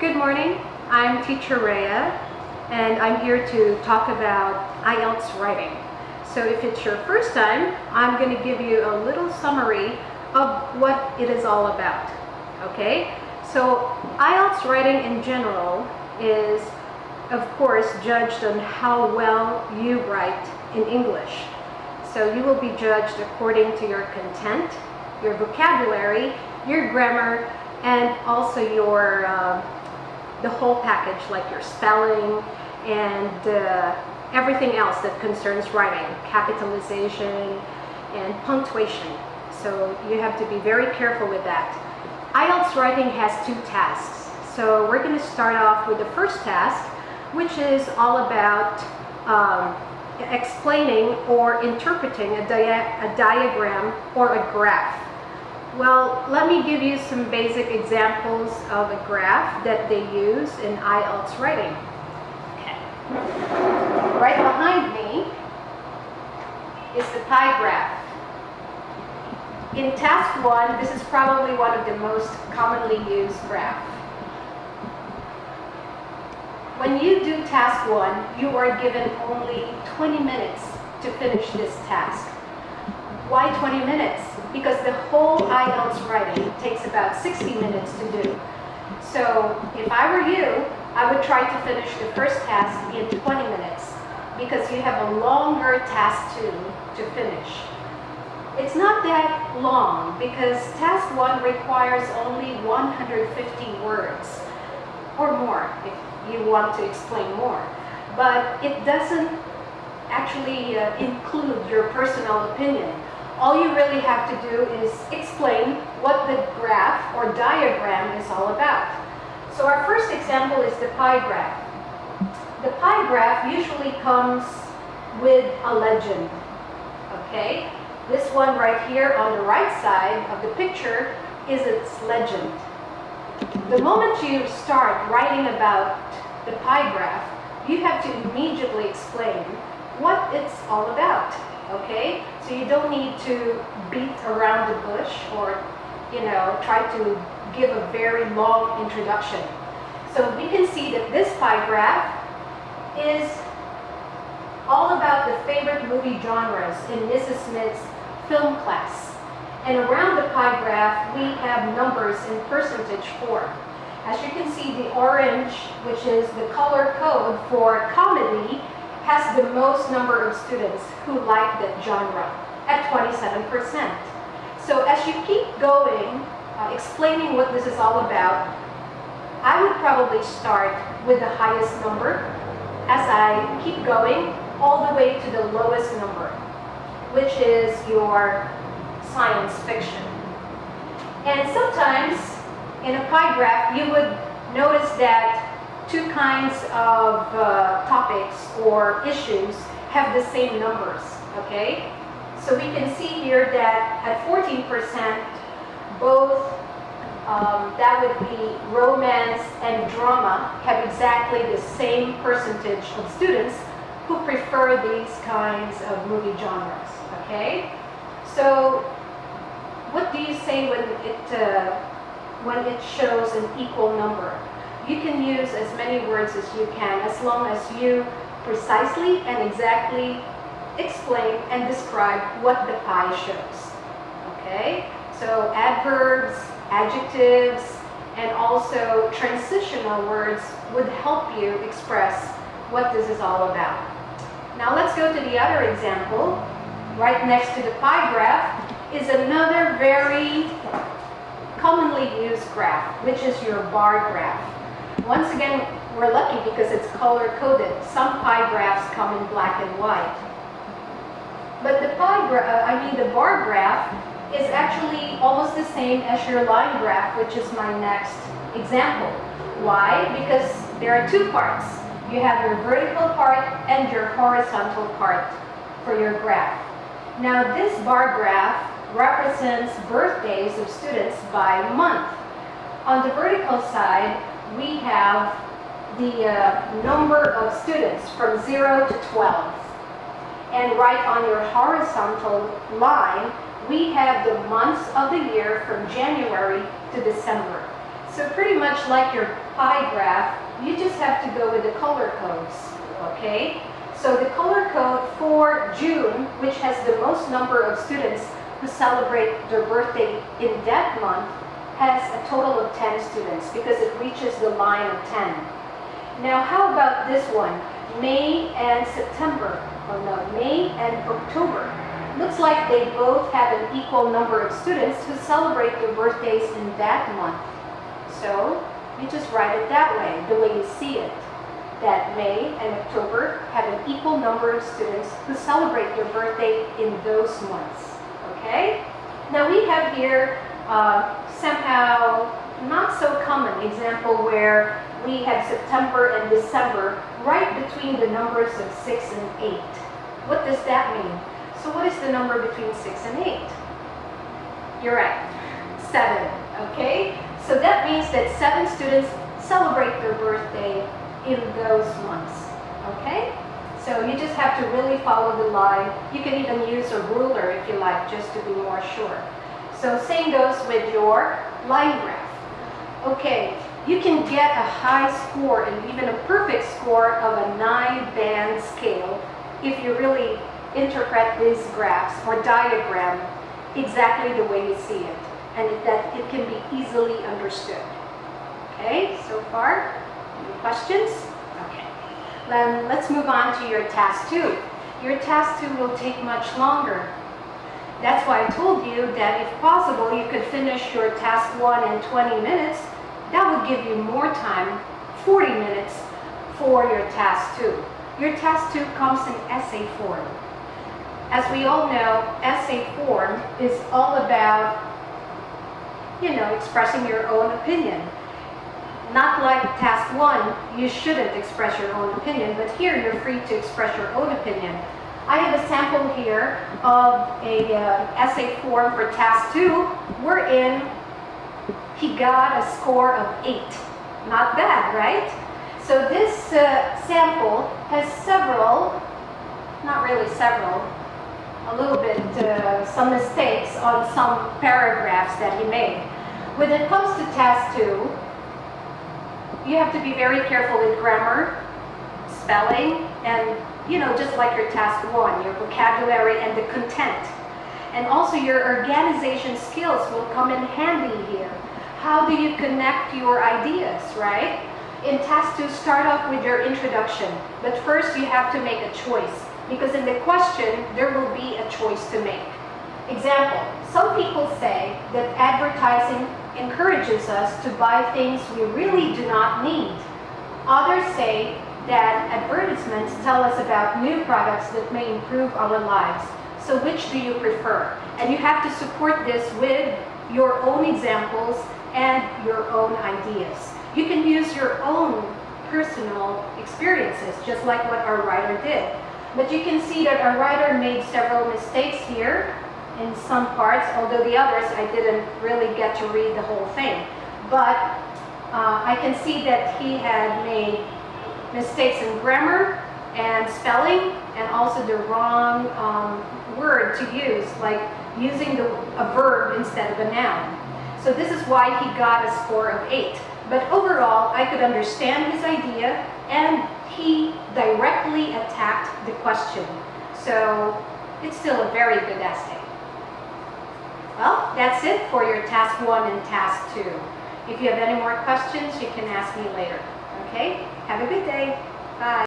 Good morning. I'm teacher Rhea and I'm here to talk about IELTS writing. So if it's your first time, I'm going to give you a little summary of what it is all about. Okay? So IELTS writing in general is of course judged on how well you write in English. So you will be judged according to your content, your vocabulary, your grammar, and also your uh, the whole package like your spelling and uh, everything else that concerns writing, capitalization and punctuation. So you have to be very careful with that. IELTS writing has two tasks. So we're going to start off with the first task, which is all about um, explaining or interpreting a, dia a diagram or a graph. Well, let me give you some basic examples of a graph that they use in IELTS writing. Okay. Right behind me is the pie graph. In task one, this is probably one of the most commonly used graphs. When you do task one, you are given only 20 minutes to finish this task. Why 20 minutes? Because the whole IELTS writing takes about 60 minutes to do. So if I were you, I would try to finish the first task in 20 minutes because you have a longer task two to finish. It's not that long because task one requires only 150 words or more if you want to explain more. But it doesn't actually uh, include your personal opinion. All you really have to do is explain what the graph or diagram is all about. So our first example is the pie graph. The pie graph usually comes with a legend, okay? This one right here on the right side of the picture is its legend. The moment you start writing about the pie graph, you have to immediately explain what it's all about, okay? So you don't need to beat around the bush or, you know, try to give a very long introduction. So we can see that this pie graph is all about the favorite movie genres in Mrs. Smith's film class. And around the pie graph, we have numbers in percentage form. As you can see, the orange, which is the color code for comedy, has the most number of students who like that genre at 27%. So as you keep going, uh, explaining what this is all about, I would probably start with the highest number as I keep going all the way to the lowest number, which is your science fiction. And sometimes in a pie graph, you would notice that two kinds of uh, topics or issues have the same numbers, okay? So we can see here that at 14%, both um, that would be romance and drama have exactly the same percentage of students who prefer these kinds of movie genres, okay? So what do you say when it, uh, when it shows an equal number? You can use as many words as you can as long as you precisely and exactly explain and describe what the pie shows. Okay? So adverbs, adjectives, and also transitional words would help you express what this is all about. Now let's go to the other example. Right next to the pie graph is another very commonly used graph, which is your bar graph. Once again, we're lucky because it's color-coded. Some pie graphs come in black and white. But the pie graph, uh, I mean the bar graph, is actually almost the same as your line graph, which is my next example. Why? Because there are two parts. You have your vertical part and your horizontal part for your graph. Now this bar graph represents birthdays of students by month. On the vertical side, we have the uh, number of students from 0 to 12. And right on your horizontal line, we have the months of the year from January to December. So pretty much like your pie graph, you just have to go with the color codes, okay? So the color code for June, which has the most number of students who celebrate their birthday in that month, has a total of 10 students because it reaches the line of 10. Now how about this one? May and September, or no, May and October. Looks like they both have an equal number of students who celebrate their birthdays in that month. So you just write it that way, the way you see it. That May and October have an equal number of students who celebrate their birthday in those months. Okay? Now we have here uh, somehow not so common example where we have September and December right between the numbers of 6 and 8. What does that mean? So what is the number between 6 and 8? You're right, 7, okay? So that means that 7 students celebrate their birthday in those months, okay? So you just have to really follow the line. You can even use a ruler if you like, just to be more sure. So same goes with your line graph. Okay, you can get a high score and even a perfect score of a nine-band scale if you really interpret these graphs or diagram exactly the way you see it and that it can be easily understood. Okay, so far, any questions? Okay, then let's move on to your task two. Your task two will take much longer. That's why I told you that if possible, you could finish your task one in 20 minutes. That would give you more time, 40 minutes, for your task two. Your task two comes in essay form. As we all know, essay form is all about, you know, expressing your own opinion. Not like task one, you shouldn't express your own opinion, but here you're free to express your own opinion. I have a sample here of a uh, essay form for task two, wherein he got a score of eight. Not bad, right? So this uh, sample has several, not really several, a little bit, uh, some mistakes on some paragraphs that he made. When it comes to task two, you have to be very careful with grammar, spelling, and you know, just like your task one, your vocabulary and the content. And also your organization skills will come in handy here. How do you connect your ideas, right? In task two, start off with your introduction. But first you have to make a choice because in the question, there will be a choice to make. Example, some people say that advertising encourages us to buy things we really do not need. Others say that advertisements tell us about new products that may improve our lives. So which do you prefer? And you have to support this with your own examples and your own ideas. You can use your own personal experiences, just like what our writer did. But you can see that our writer made several mistakes here in some parts, although the others I didn't really get to read the whole thing. But uh, I can see that he had made mistakes in grammar and spelling and also the wrong um, word to use, like using the, a verb instead of a noun. So this is why he got a score of 8. But overall, I could understand his idea and he directly attacked the question. So it's still a very good essay. Well, that's it for your task one and task two. If you have any more questions, you can ask me later. Okay? Have a good day. Bye.